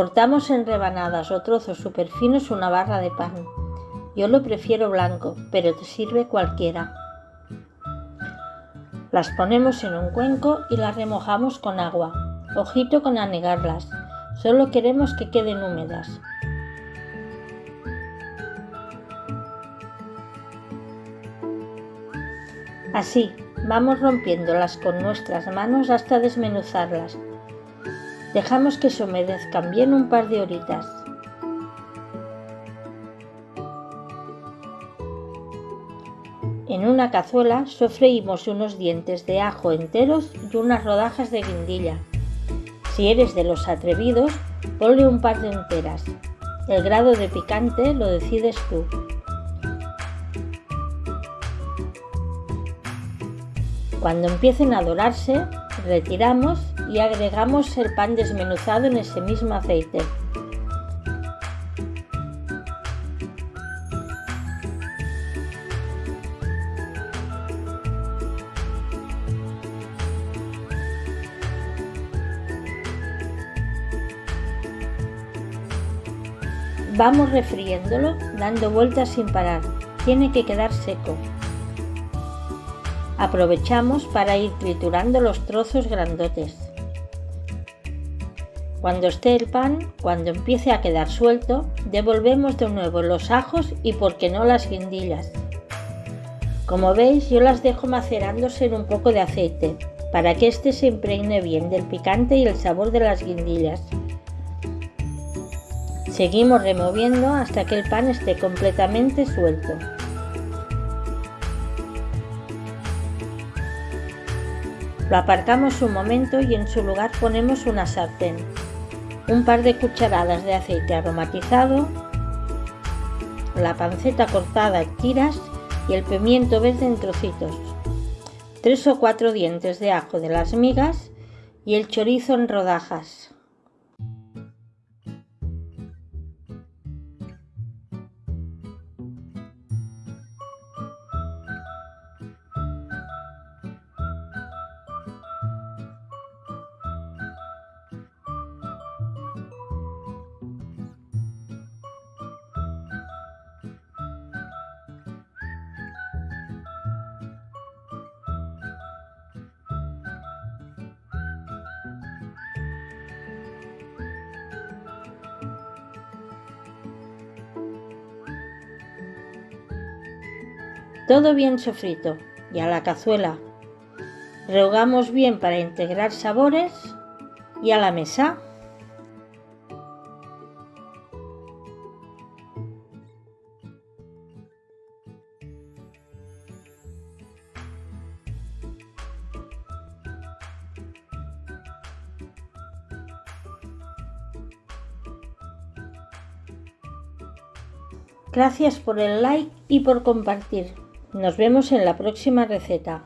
Cortamos en rebanadas o trozos súper finos una barra de pan. Yo lo prefiero blanco, pero te sirve cualquiera. Las ponemos en un cuenco y las remojamos con agua. Ojito con anegarlas, solo queremos que queden húmedas. Así, vamos rompiéndolas con nuestras manos hasta desmenuzarlas. Dejamos que se humedezcan bien un par de horitas. En una cazuela sofreímos unos dientes de ajo enteros y unas rodajas de guindilla. Si eres de los atrevidos, ponle un par de enteras. El grado de picante lo decides tú. Cuando empiecen a dorarse, retiramos y agregamos el pan desmenuzado en ese mismo aceite. Vamos refriéndolo dando vueltas sin parar. Tiene que quedar seco. Aprovechamos para ir triturando los trozos grandotes. Cuando esté el pan, cuando empiece a quedar suelto, devolvemos de nuevo los ajos y por qué no las guindillas. Como veis yo las dejo macerándose en un poco de aceite para que éste se impregne bien del picante y el sabor de las guindillas. Seguimos removiendo hasta que el pan esté completamente suelto. Lo aparcamos un momento y en su lugar ponemos una sartén, un par de cucharadas de aceite aromatizado, la panceta cortada en tiras y el pimiento verde en trocitos, tres o cuatro dientes de ajo de las migas y el chorizo en rodajas. Todo bien sofrito y a la cazuela. Rehogamos bien para integrar sabores y a la mesa. Gracias por el like y por compartir. Nos vemos en la próxima receta.